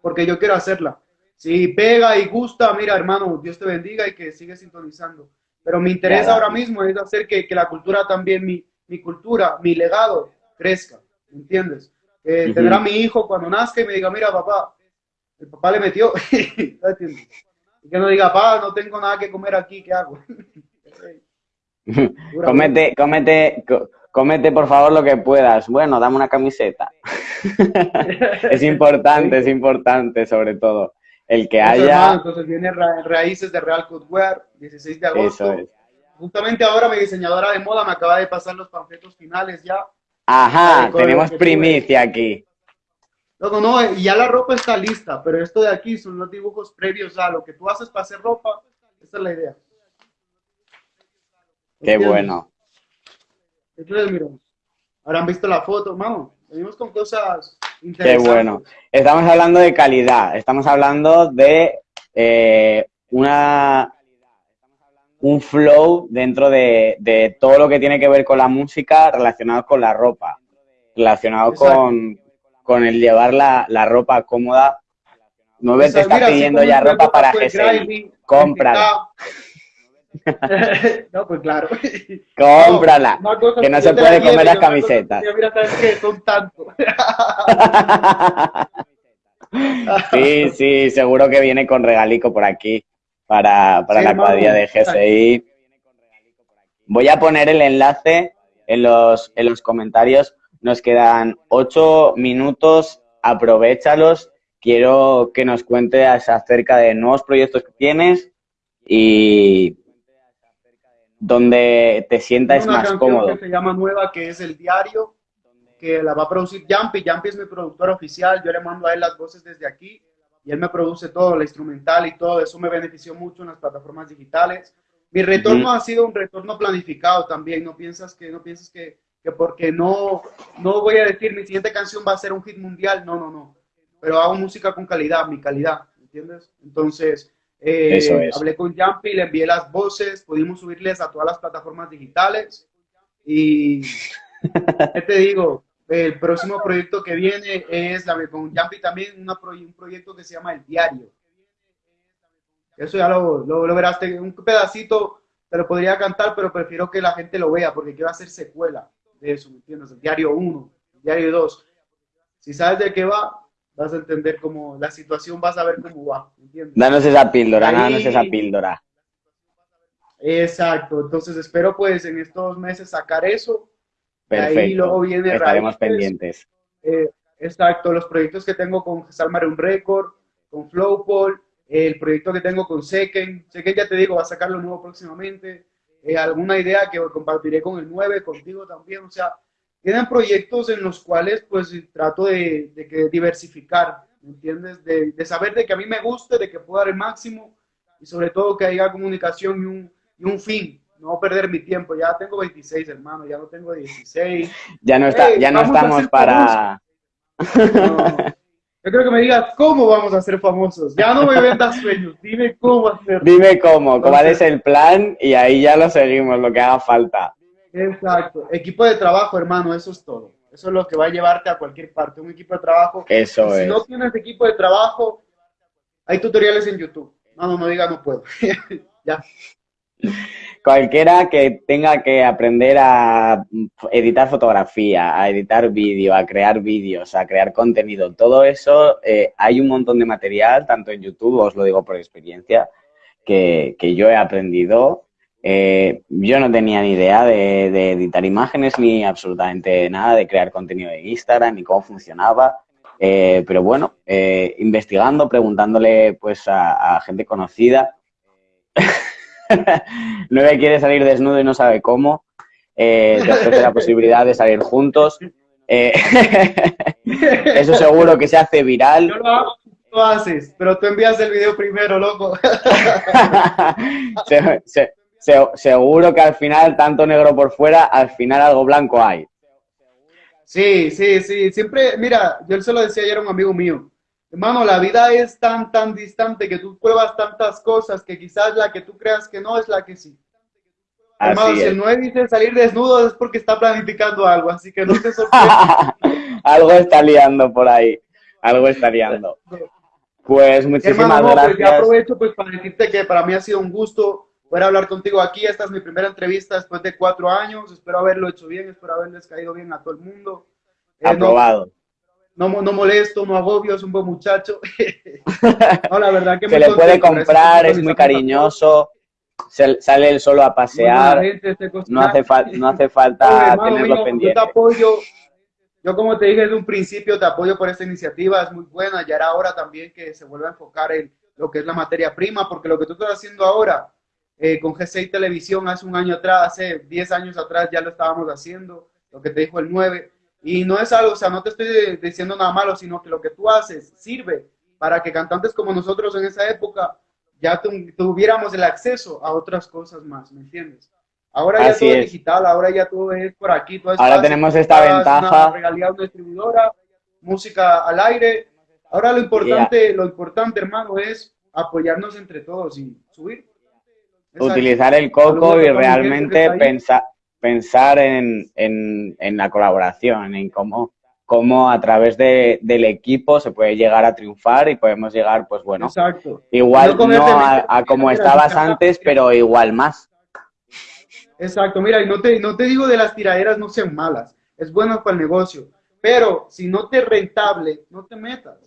porque yo quiero hacerla. Si pega y gusta, mira hermano, Dios te bendiga y que sigue sintonizando. Pero mi interés ahora mismo es hacer que, que la cultura también, mi, mi, cultura, mi legado crezca, ¿entiendes? Eh, Tendrá mi hijo cuando nazca y me diga, mira papá, el papá le metió, ¿entiendes? Y que no diga, pa, no tengo nada que comer aquí, ¿qué hago? comete, comete, comete por favor lo que puedas. Bueno, dame una camiseta. es importante, es importante sobre todo. El que haya... entonces viene Raíces de Real Cutwear, 16 de agosto. Justamente ahora mi diseñadora de moda me acaba de pasar los panfletos finales ya. Ajá, tenemos primicia aquí. No, no, no, ya la ropa está lista, pero esto de aquí son los dibujos previos a lo que tú haces para hacer ropa. Esa es la idea. Qué bueno. Entonces, mira, han visto la foto, vamos, venimos con cosas interesantes. Qué bueno. Estamos hablando de calidad, estamos hablando de eh, una un flow dentro de, de, todo lo que tiene que ver con la música relacionado con la ropa, relacionado con, con el llevar la, la ropa cómoda. Nueve te está pidiendo ya ropa para GSI. Cómprala. no, pues claro. Cómprala. que no se puede comer las camisetas. mira, ¿sabes qué? Son tantos. sí, sí, seguro que viene con regalico por aquí para, para la cuadrilla de GSI. Voy a poner el enlace en los, en los comentarios nos quedan ocho minutos, aprovechalos. Quiero que nos cuentes acerca de nuevos proyectos que tienes y donde te sientas más cómodo. que se llama Nueva, que es el diario, que la va a producir Jumpy. Jumpy es mi productor oficial, yo le mando a él las voces desde aquí y él me produce todo, la instrumental y todo. Eso me benefició mucho en las plataformas digitales. Mi retorno ha sido un retorno planificado también. No piensas que, no piensas que que porque no, no voy a decir mi siguiente canción va a ser un hit mundial, no, no, no. Pero hago música con calidad, mi calidad, ¿entiendes? Entonces, eh, hablé con Jumpy, le envié las voces, pudimos subirles a todas las plataformas digitales y ¿qué te digo? El próximo proyecto que viene es la, con Jumpy también una un proyecto que se llama El Diario. Eso ya lo, lo, lo verás, un pedacito te lo podría cantar, pero prefiero que la gente lo vea porque quiero hacer secuela de eso, ¿me entiendes? El diario 1, el diario 2. Si sabes de qué va, vas a entender cómo la situación, vas a ver cómo va, ¿entiendes? Danos esa píldora, danos esa píldora. Exacto, entonces espero pues en estos meses sacar eso. Perfecto, ahí luego viene estaremos pendientes. Eh, exacto, los proyectos que tengo con Salmar un Record, con Flowpol, el proyecto que tengo con Seken, Seken ya te digo, va a sacar lo nuevo próximamente, eh, alguna idea que compartiré con el 9, contigo también, o sea, tienen proyectos en los cuales pues trato de, de que diversificar, ¿me entiendes? De, de, saber de que a mí me guste, de que puedo dar el máximo y sobre todo que haya comunicación y un, y un fin, no perder mi tiempo. Ya tengo 26, hermano, ya no tengo 16. Ya no, está, ya no estamos para... Yo creo que me digas cómo vamos a ser famosos. Ya no me vendas sueños, dime cómo hacerlo. Dime cómo, cuál es el plan y ahí ya lo seguimos, lo que haga falta. Exacto. Equipo de trabajo, hermano, eso es todo. Eso es lo que va a llevarte a cualquier parte, un equipo de trabajo. Eso es. Si no tienes equipo de trabajo, hay tutoriales en YouTube. No, no, no diga no puedo. ya. Cualquiera que tenga que aprender a editar fotografía, a editar vídeo, a crear vídeos, a crear contenido, todo eso, eh, hay un montón de material, tanto en YouTube, os lo digo por experiencia, que, que yo he aprendido. Eh, yo no tenía ni idea de, de, editar imágenes ni absolutamente nada, de crear contenido de Instagram, ni cómo funcionaba. Eh, pero bueno, eh, investigando, preguntándole pues a, a gente conocida, Nueve quiere salir desnudo y no sabe cómo. Eh, te ofrece la posibilidad de salir juntos. Eh, eso seguro que se hace viral. Yo lo hago, tú haces, pero tú envías el video primero, loco. se, se, se, seguro que al final, tanto negro por fuera, al final algo blanco hay. Sí, sí, sí. Siempre, mira, yo se lo decía ayer a un amigo mío. Hermano, la vida es tan, tan distante que tú pruebas tantas cosas que quizás la que tú creas que no es la que sí. Así Hermano, es. si 9 dice salir desnudo es porque está planificando algo, así que no te sorprendas. algo está liando por ahí, algo está liando. Pues muchísimas Hermano, no, gracias. Pues ya aprovecho pues para decirte que para mí ha sido un gusto poder hablar contigo aquí. Esta es mi primera entrevista después de cuatro años. Espero haberlo hecho bien, espero haberles caído bien a todo el mundo. Eh, Aprobado. No, no, no molesto, no agobio, es un buen muchacho. no, la verdad que se le puede comprar, es muy cariñoso, se, sale él solo a pasear, gente, no, hace no hace falta Oye, tenerlo mío, pendiente. Yo te apoyo, yo como te dije desde un principio, te apoyo por esta iniciativa, es muy buena, ya era hora también que se vuelva a enfocar en lo que es la materia prima, porque lo que tú estás haciendo ahora eh, con G6 Televisión hace un año atrás, hace 10 años atrás ya lo estábamos haciendo, lo que te dijo el 9, y no es algo, o sea, no te estoy diciendo nada malo, sino que lo que tú haces sirve para que cantantes como nosotros en esa época ya tu, tuviéramos el acceso a otras cosas más, ¿me entiendes? Ahora ya Así todo es. digital, ahora ya todo es por aquí. Todo es Ahora fácil, tenemos esta ventaja. Una regalía una distribuidora, música al aire. Ahora lo importante, lo importante, hermano, es apoyarnos entre todos y subir. Utilizar el coco y realmente pensar, pensar en, en, en la colaboración, en cómo, cómo a través de, del equipo se puede llegar a triunfar y podemos llegar, pues bueno, Exacto. igual No no a, como estabas antes, pero igual más. Exacto, mira, y no te, no te digo de las tiraderas no sean malas, es bueno para el negocio, pero si no te rentable, no te metas,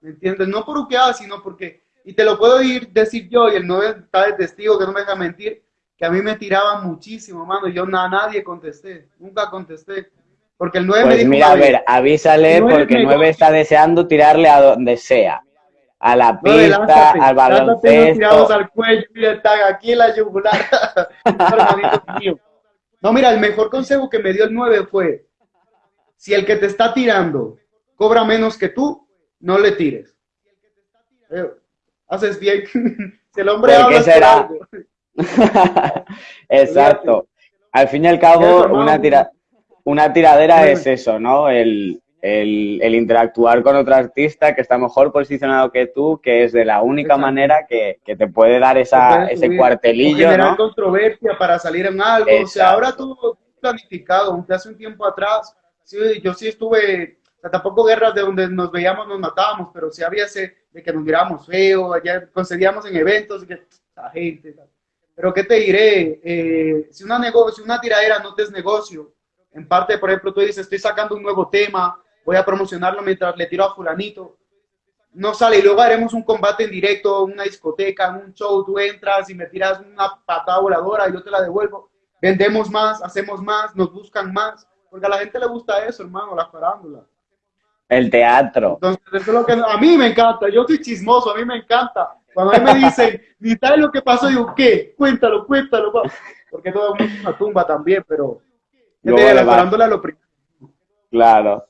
¿me entiendes? No por lo que hagas, sino porque, y te lo puedo ir decir yo, y el no está de testigo que no me deja mentir, que a mí me tiraban muchísimo, mano, y yo a nadie contesté, nunca contesté, porque el 9 me Pues dijo, mira, a "Oye, ver, avísale porque negocio". Nueve está deseando tirarle a donde sea. A la pista, lánzate, al unos tirados baloncesto. al cuello, mira, está aquí en la yugular. No, mira, el mejor consejo que me dio el 9 fue, si el que te está tirando cobra menos que tú, no le tires. Haces bien. si el hombre ¿Por qué habla será? Exacto. Al fin y al Eso, cabo, una, tira, una tiradera es eso, ¿no? El, el, el interactuar con otro artista que está mejor posicionado que tú, que es de la única Exacto. manera que, que te puede dar esa, puedes ese subir, o cuartelillo, generar ¿no? controversia para salir en algo. O sea, Exacto. ahora todo planificado, aunque hace un tiempo atrás, sí, yo sí estuve, o sea, tampoco guerras de donde nos veíamos, nos matábamos, pero sí había ese de que nos mirábamos feo, allá concedíamos en eventos, que la gente, pero qué te diré, Eh, si una negocio, una tiradera no te es negocio, en parte, por ejemplo, tú dices, estoy sacando un nuevo tema, voy a promocionarlo mientras le tiro a fulanito, no sale y luego haremos un combate en directo, una discoteca, un show, tú entras y me tiras una patada voladora y yo te la devuelvo, vendemos más, hacemos más, nos buscan más, porque a la gente le gusta eso, hermano, la farándula. El teatro. Entonces, eso es lo que a mí me encanta, yo soy chismoso, a mí me encanta. Cuando a mí me dicen, ni sabes lo que pasó, digo, ¿qué? Cuéntalo, cuéntalo, pa". porque todo el mundo es una tumba también, pero le la farándula lo primero. Claro.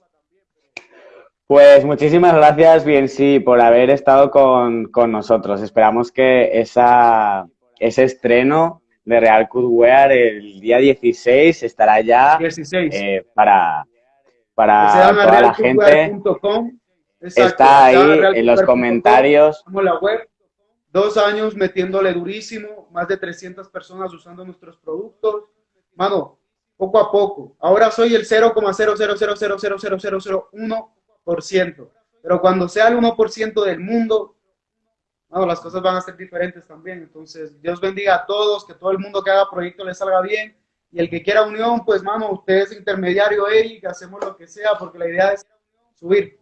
Pues muchísimas gracias, bien sí, por haber estado con, con nosotros. Esperamos que esa, ese estreno de Real Cudwear el día 16 estará ya 16. Eh, para, para toda la gente. está ahí en los comentarios. La web, dos años metiéndole durísimo, más de 300 personas usando nuestros productos. Mano, poco a poco. Ahora soy el 0,000000001%, pero cuando sea el 1% del mundo, las cosas van a ser diferentes también. Entonces, Dios bendiga a todos, que todo el mundo que haga proyecto le salga bien. Y el que quiera unión, pues, mano, usted es intermediario, Eric, hacemos lo que sea, porque la idea es subir.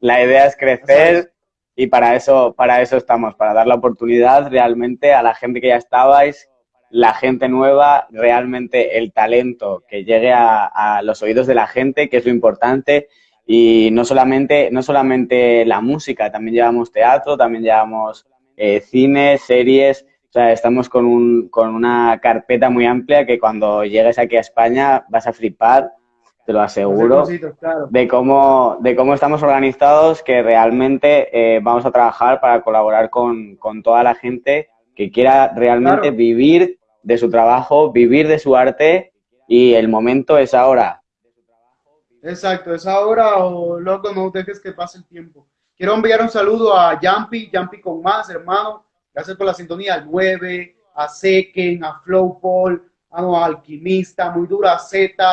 La idea es crecer y para eso, para eso estamos, para dar la oportunidad realmente a la gente que ya estabais, la gente nueva, realmente el talento que llegue a, a los oídos de la gente, que es lo importante, y no solamente, no solamente la música, también llevamos teatro, también llevamos eh, cine, series, o sea, estamos con, un, con una carpeta muy amplia que cuando llegues aquí a España vas a flipar, te lo aseguro, de, cómo, de cómo estamos organizados, que realmente eh, vamos a trabajar para colaborar con, con, toda la gente que quiera realmente vivir de su trabajo, vivir de su arte y el momento es ahora. Exacto, es ahora o loco, no dejes que pase el tiempo. Quiero enviar un saludo a Yampi, Yampi con más, hermano. Gracias por la sintonía al 9, a Seken, a Flowpol, a Alquimista, Muy Dura Z,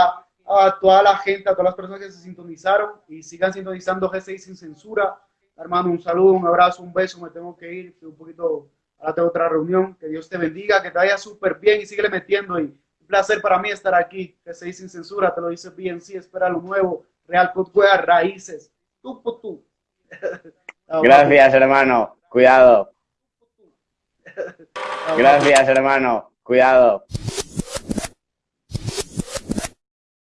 a toda la gente, a todas las personas que se sintonizaron y sigan sintonizando G6 sin censura. Hermano, un saludo, un abrazo, un beso, me tengo que ir, un poquito, ahora tengo otra reunión. Que Dios te bendiga, que te vaya súper bien y sigue metiendo y placer para mí estar aquí, que se dice sin censura, te lo dice bien, sí, espera lo nuevo, Real Cutwea, raíces, tú tú. Gracias, hermano, cuidado. Gracias, hermano, cuidado.